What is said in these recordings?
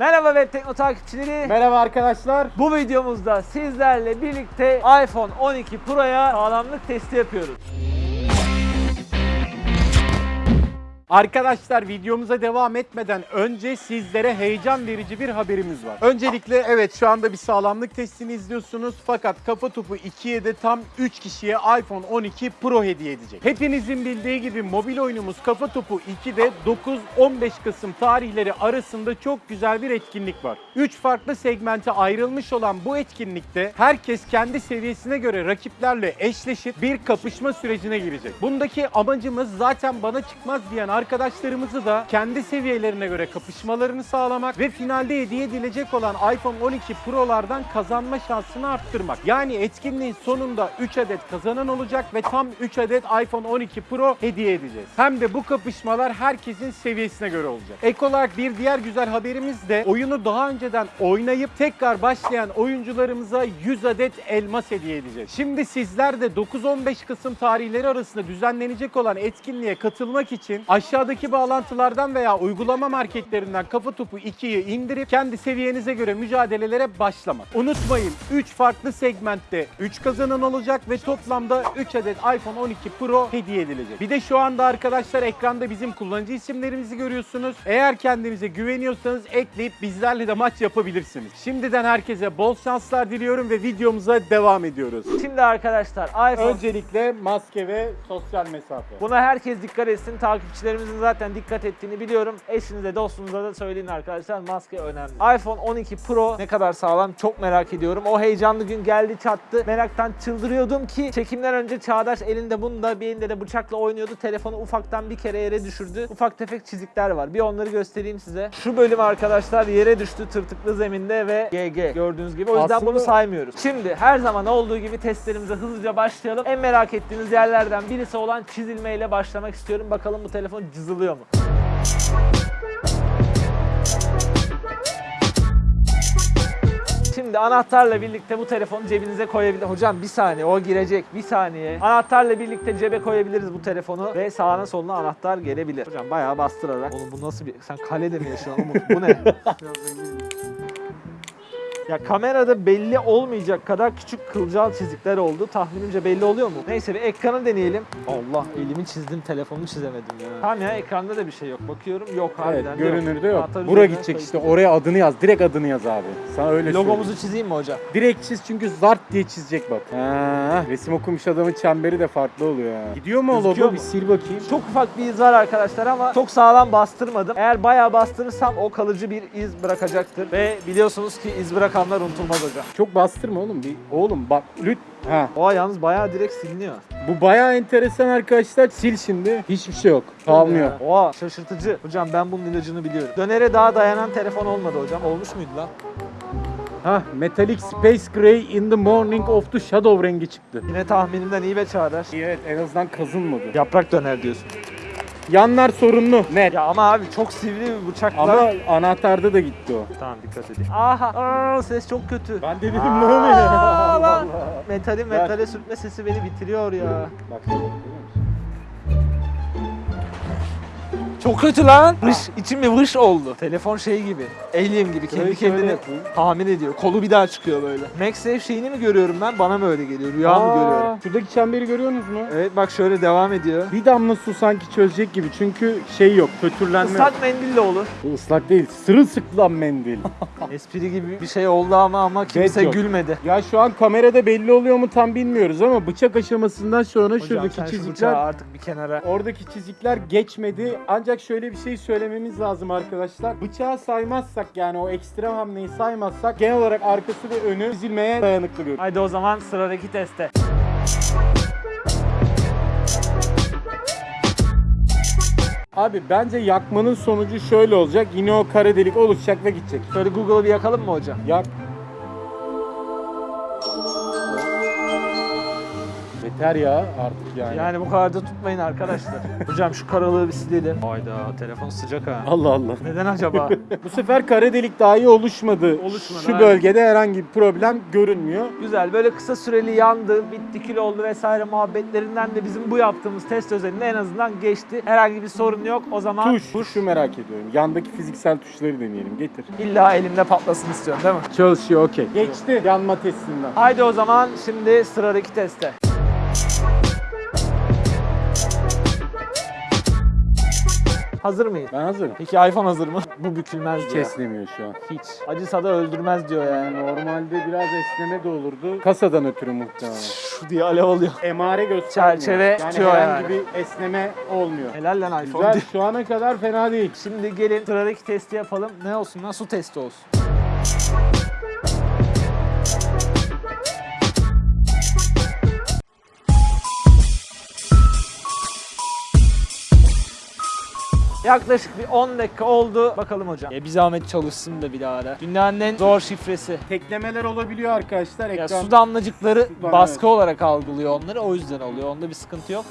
Merhaba Web Tekno takipçileri. Merhaba arkadaşlar. Bu videomuzda sizlerle birlikte iPhone 12 Pro'ya sağlamlık testi yapıyoruz. Arkadaşlar videomuza devam etmeden önce sizlere heyecan verici bir haberimiz var. Öncelikle evet şu anda bir sağlamlık testini izliyorsunuz fakat Kafa Topu 2'ye de tam 3 kişiye iPhone 12 Pro hediye edecek. Hepinizin bildiği gibi mobil oyunumuz Kafa Topu 2'de 9-15 Kasım tarihleri arasında çok güzel bir etkinlik var. 3 farklı segmente ayrılmış olan bu etkinlikte herkes kendi seviyesine göre rakiplerle eşleşip bir kapışma sürecine girecek. Bundaki amacımız zaten bana çıkmaz diyen arkadaşlarımızı da kendi seviyelerine göre kapışmalarını sağlamak ve finalde hediye edilecek olan iPhone 12 Pro'lardan kazanma şansını arttırmak. Yani etkinliğin sonunda 3 adet kazanan olacak ve tam 3 adet iPhone 12 Pro hediye edeceğiz. Hem de bu kapışmalar herkesin seviyesine göre olacak. Ek olarak bir diğer güzel haberimiz de oyunu daha önceden oynayıp tekrar başlayan oyuncularımıza 100 adet elmas hediye edeceğiz. Şimdi sizler de 9-15 Kasım tarihleri arasında düzenlenecek olan etkinliğe katılmak için aşağıdaki bağlantılardan veya uygulama marketlerinden Kafa Topu 2'yi indirip kendi seviyenize göre mücadelelere başlamak. Unutmayın 3 farklı segmentte 3 kazanan olacak ve toplamda 3 adet iPhone 12 Pro hediye edilecek. Bir de şu anda arkadaşlar ekranda bizim kullanıcı isimlerimizi görüyorsunuz. Eğer kendinize güveniyorsanız ekleyip bizlerle de maç yapabilirsiniz. Şimdiden herkese bol şanslar diliyorum ve videomuza devam ediyoruz. Şimdi arkadaşlar iPhone Öncelikle maske ve sosyal mesafe. Buna herkes dikkat etsin. Takipçilerimizin zaten dikkat ettiğini biliyorum. Eşinize, dostunuza da söyleyin arkadaşlar. Maske önemli. iPhone 12 Pro ne kadar sağlam çok merak ediyorum. O heyecanlı gün geldi çattı. Meraktan çıldırıyordum ki çekimden önce Çağdaş elinde bunda bir elinde de bıçakla oynuyordu. Telefonu ufaktan bir kere yere düşürdü. Ufak tefek çizikler var. Bir onları göstereyim size. Şu bölüm arkadaşlar yere düştü tırtıklı zeminde ve GG gördüğünüz gibi. O yüzden Aslında- bunu saymıyoruz. Şimdi her zaman olduğu gibi testlerimize hızlıca başlayalım. En merak ettiğiniz yerlerden birisi olan çizilmeyle başlamak istiyorum. Bakalım bu telefon cızılıyor mu? Şimdi anahtarla birlikte bu telefonu cebinize koyabilir. Hocam bir saniye o girecek. Bir saniye. Anahtarla birlikte cebe koyabiliriz bu telefonu ve sağına soluna anahtar gelebilir. Hocam bayağı bastırarak. Oğlum bu nasıl bir... Sen kalede mi yaşıyorsun Umut? Bu ne? Ya kamerada belli olmayacak kadar küçük kılcal çizikler oldu. Tahminimce belli oluyor mu? Neyse bir ekranı deneyelim. Allah elimi çizdim telefonumu çizemedim ya. Tamam ya ekranda da bir şey yok. Bakıyorum yok Evet, harbiden görünürde yok. Anahtar Bura gidecek işte oraya adını yaz. Direkt adını yaz abi. Sana öyle söyleyeyim. Logomuzu çizeyim mi hocam? Direkt çiz çünkü zart diye çizecek bak. Ha, resim okumuş adamın çemberi de farklı oluyor ha. Gidiyor mu o logo? mu? Bir sil bakayım. Çok ufak bir iz var arkadaşlar ama çok sağlam bastırmadım. Eğer bayağı bastırırsam o kalıcı bir iz bırakacaktır. Ve biliyorsunuz ki iz bırakanlar unutulmaz hocam. Çok bastırma oğlum. Bir oğlum bak lüt. Ha. Oha yalnız bayağı direkt siliniyor. Bu bayağı enteresan arkadaşlar. Sil şimdi. Hiçbir şey yok. Kalmıyor. Oha şaşırtıcı. Hocam ben bunun ilacını biliyorum. Dönere daha dayanan telefon olmadı hocam. Olmuş muydu lan? Ha, Metallic Space Gray in the Morning of the Shadow rengi çıktı. Yine tahminimden iyi ve çağdaş. Evet en azından kazınmadı. Yaprak döner diyorsun. Yanlar sorunlu. Net. Ya ama abi çok sivri bir bıçakla. Ama anahtarda da gitti o. Tamam dikkat edeyim. Aha aa, ses çok kötü. Ben de dedim ne oluyor? lan. Allah Allah. Metali metale sürtme sesi beni bitiriyor ya. Bak Çok kötü lan. Vış, içim bir vış oldu. Telefon şey gibi. Alien gibi kendi Şöyle kendine yapayım. tahmin ediyor. Kolu bir daha çıkıyor böyle. MagSafe şeyini mi görüyorum ben? Bana mı öyle geliyor? Rüya mı görüyorum? Şuradaki çemberi görüyorsunuz mu? Evet bak şöyle devam ediyor. Bir damla su sanki çözecek gibi çünkü şey yok, kötürlenme yok. Islak mendil de olur. Bu ıslak değil, sırılsıklam mendil. Espri gibi bir şey oldu ama ama kimse yok. gülmedi. ya şu an kamerada belli oluyor mu tam bilmiyoruz ama bıçak aşamasından sonra Hocam şuradaki sen şu çizikler artık bir kenara. Oradaki çizikler geçmedi. Ancak şöyle bir şey söylememiz lazım arkadaşlar. Bıçağı saymazsak yani o ekstrem hamleyi saymazsak genel olarak arkası ve önü çizilmeye dayanıklı görünüyor. Haydi o zaman sıradaki teste. Abi bence yakmanın sonucu şöyle olacak. Yine o kara delik oluşacak ve gidecek. Şöyle Google'ı bir yakalım mı hocam? Yak. Yeter ya artık yani. Yani bu kadar da tutmayın arkadaşlar. Hocam şu karalığı bir silelim. Hayda telefon sıcak ha. Allah Allah. Neden acaba? Bu sefer kara delik dahi oluşmadı. Oluşmadı, Şu aynen. bölgede herhangi bir problem görünmüyor. Güzel böyle kısa süreli yandı, bitti kil oldu vesaire muhabbetlerinden de bizim bu yaptığımız test özelinde en azından geçti. Herhangi bir sorun yok. O zaman Tuş, tuşu merak ediyorum. Yandaki fiziksel tuşları deneyelim. Getir. illa elimde patlasın istiyorum değil mi? Çalışıyor okey. Geçti yanma testinden. Haydi o zaman şimdi sıradaki teste. Hazır mıyız? Ben hazırım. Peki iPhone hazır mı? Bu bükülmez diyor. Keslemiyor şu an. Hiç. Acısa da öldürmez diyor yani. Normalde biraz esneme de olurdu. Kasadan ötürü muhtemelen. Şu diye alev oluyor. Emare göstermiyor. Çerçeve yani tutuyor herhangi yani. bir esneme olmuyor. Helal lan iPhone. Güzel şu ana kadar fena değil. Şimdi gelin sıradaki testi yapalım. Ne olsun lan? Su testi olsun. Yaklaşık bir 10 dakika oldu. Bakalım hocam. Ya bir zahmet çalışsın da bir daha da. Dünyanın en zor şifresi. Teklemeler olabiliyor arkadaşlar. Ya Ekran su damlacıkları Sudan, baskı evet. olarak algılıyor onları. O yüzden oluyor. Onda bir sıkıntı yok.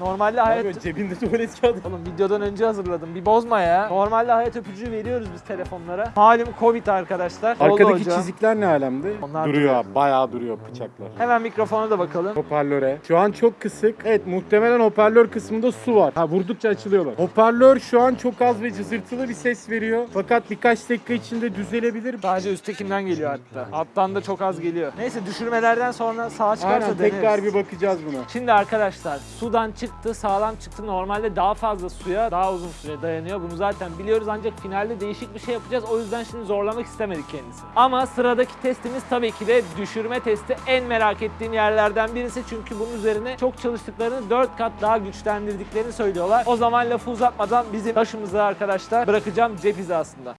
Normalde hayat... Abi cebinde tuvalet kağıdı. Oğlum videodan önce hazırladım. Bir bozma ya. Normalde hayat öpücüğü veriyoruz biz telefonlara. Malum Covid arkadaşlar. Arkadaki çizikler ne alemde? Onlar duruyor abi. Bayağı duruyor bıçaklar. Hemen mikrofona da bakalım. Hoparlöre. Şu an çok kısık. Evet muhtemelen hoparlör kısmında su var. Ha vurdukça açılıyorlar. Hoparlör şu an çok az ve cızırtılı bir ses veriyor. Fakat birkaç dakika içinde düzelebilir. Sadece üsttekinden geliyor hatta. Alttan da çok az geliyor. Neyse düşürmelerden sonra sağa çıkarsa Aynen deneriz. tekrar bir bakacağız buna. Şimdi arkadaşlar sudan çıktı, sağlam çıktı. Normalde daha fazla suya daha uzun süre dayanıyor. Bunu zaten biliyoruz ancak finalde değişik bir şey yapacağız. O yüzden şimdi zorlamak istemedik kendisini. Ama sıradaki testimiz tabii ki de düşürme testi. En merak ettiğim yerlerden birisi. Çünkü bunun üzerine çok çalıştıklarını 4 kat daha güçlendirdiklerini söylüyorlar. O zaman lafı uzatmadan bizim taşımızı arkadaşlar bırakacağım cep hizasında.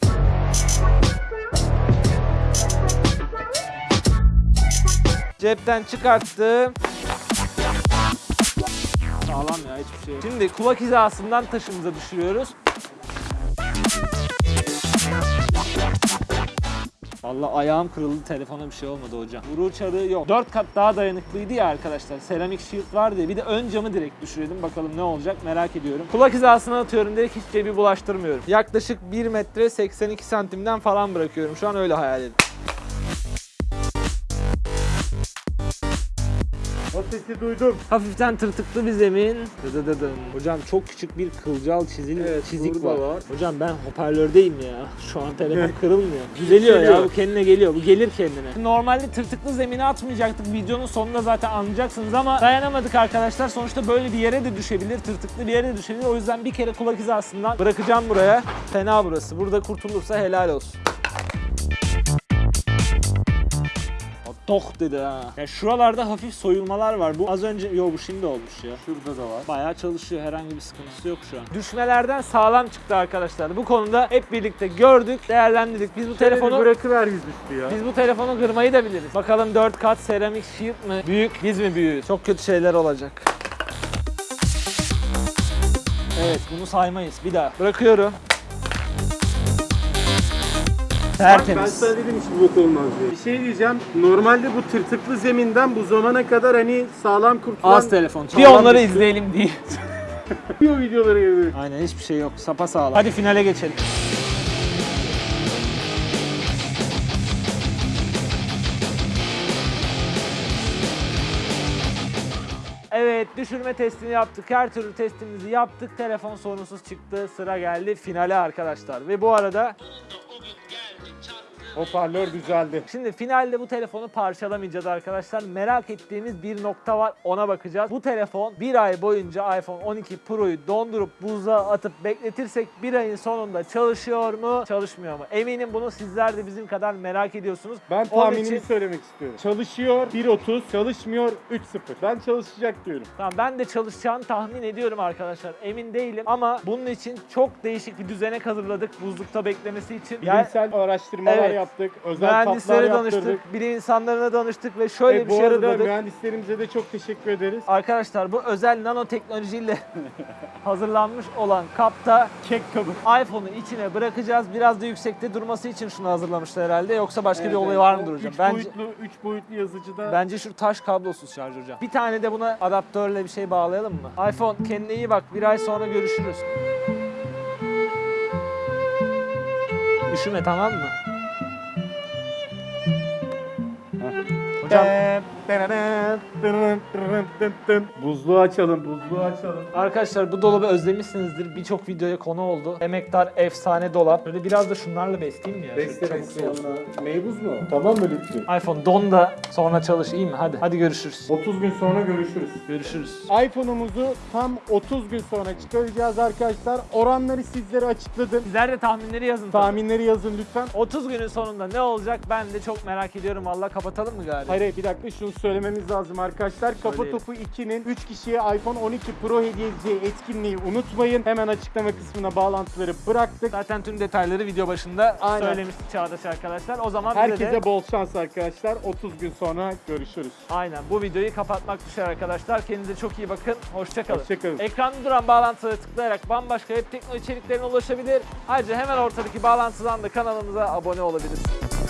Cepten çıkarttım. Sağlam ya hiçbir şey. Şimdi kulak hizasından taşımıza düşürüyoruz. Vallahi ayağım kırıldı telefona bir şey olmadı hocam. Vuru uçarı yok. 4 kat daha dayanıklıydı ya arkadaşlar. Seramik shield vardı ya. Bir de ön camı direkt düşürelim. Bakalım ne olacak merak ediyorum. Kulak hizasına atıyorum direkt hiç cebi bulaştırmıyorum. Yaklaşık 1 metre 82 santimden falan bırakıyorum. Şu an öyle hayal edin. O sesi duydum. Hafiften tırtıklı bir zemin. Dıdıdıdım. Hocam çok küçük bir kılcal çizil Evet, çizik var. var. Hocam ben hoparlördeyim ya. Şu an telefon kırılmıyor. Düzeliyor ya Düzeliyor. bu kendine geliyor. Bu gelir kendine. Normalde tırtıklı zemine atmayacaktık. Videonun sonunda zaten anlayacaksınız ama dayanamadık arkadaşlar. Sonuçta böyle bir yere de düşebilir. Tırtıklı bir yere de düşebilir. O yüzden bir kere kulak hizasından bırakacağım buraya. Fena burası. Burada kurtulursa helal olsun. Tok dedi ha. Ya şuralarda hafif soyulmalar var. Bu az önce yo bu şimdi olmuş ya. Şurada da var. Bayağı çalışıyor. Herhangi bir sıkıntısı yok şu an. Düşmelerden sağlam çıktı arkadaşlar. Bu konuda hep birlikte gördük, değerlendirdik. Biz bu telefonu bırakıver yüzüstü ya. biz bu telefonu kırmayı da biliriz. Bakalım 4 kat seramik shield mi? Büyük, biz mi büyüğüz? Çok kötü şeyler olacak. Evet, bunu saymayız. Bir daha. Bırakıyorum. Ben Tertemiz. sana dedim hiç bok olmaz diye. Bir şey diyeceğim. Normalde bu tırtıklı zeminden bu zamana kadar hani sağlam kurtulan Az telefon. Bir onları düştü. izleyelim diye. o videoları gibi. Aynen hiçbir şey yok. Sapa sağlam. Hadi finale geçelim. Evet düşürme testini yaptık. Her türlü testimizi yaptık. Telefon sorunsuz çıktı. Sıra geldi finale arkadaşlar. Ve bu arada Hoparlör düzeldi. Şimdi finalde bu telefonu parçalamayacağız arkadaşlar. Merak ettiğimiz bir nokta var ona bakacağız. Bu telefon bir ay boyunca iPhone 12 Pro'yu dondurup buzluğa atıp bekletirsek bir ayın sonunda çalışıyor mu çalışmıyor mu? Eminim bunu sizler de bizim kadar merak ediyorsunuz. Ben Onun tahminimi için- söylemek istiyorum. Çalışıyor 1.30, çalışmıyor 3.0. Ben çalışacak diyorum. Tamam ben de çalışacağını tahmin ediyorum arkadaşlar. Emin değilim ama bunun için çok değişik bir düzenek hazırladık buzlukta beklemesi için. Yani Bilimsel araştırmalar Evet, yaptık. Özel Mühendislere yaptırdık. danıştık, bilim insanlarına danıştık ve şöyle E, bir bu şey arada mühendislerimize de çok teşekkür ederiz. Arkadaşlar bu özel nanoteknolojiyle hazırlanmış olan kapta Kek kabı. iPhone'u içine bırakacağız. Biraz da yüksekte durması için şunu hazırlamışlar herhalde. Yoksa başka bir olayı var mı O duracağım? Üç Bence boyutlu, üç boyutlu yazıcıda bence şu taş kablosuz şarj hocam. Bir tane de buna adaptörle bir şey bağlayalım mı? iPhone kendine iyi bak. Bir ay sonra görüşürüz. Üşüme tamam mı? Hocam Buzluğu açalım, buzluğu açalım. Arkadaşlar bu dolabı özlemişsinizdir. Birçok videoya konu oldu. Emektar efsane dolap. Böyle biraz da şunlarla besleyeyim mi ya? Şöyle çabuk soğusun. yanına. Meybuz mu? Tamam mı Lütfü? iPhone don da sonra çalış iyi mi? Hadi. Hadi görüşürüz. 30 gün sonra görüşürüz. Görüşürüz. iPhone'umuzu tam 30 gün sonra çıkaracağız arkadaşlar. Oranları sizlere açıkladım. Sizler de tahminleri yazın. tabii. Tahminleri yazın lütfen. 30 günün sonunda ne olacak ben de çok merak ediyorum. Valla kapatalım mı galiba? Hayır hayır, bir dakika şunu söylememiz lazım arkadaşlar. Kafa Söyleyelim. Topu 2'nin 3 kişiye iPhone 12 Pro hediye edeceği etkinliği unutmayın. Hemen açıklama kısmına bağlantıları bıraktık. Zaten tüm detayları video başında Aynen. söylemiştik Çağdaş arkadaşlar. O zaman Herkese de bol şans arkadaşlar. 30 gün sonra görüşürüz. aynen bu videoyu kapatmak düşer arkadaşlar. Kendinize çok iyi bakın. Hoşçakalın. Hoşçakalın. Ekranda duran bağlantılara tıklayarak bambaşka web teknoloji içeriklerine ulaşabilir. Ayrıca hemen ortadaki bağlantıdan da kanalımıza abone olabilirsiniz.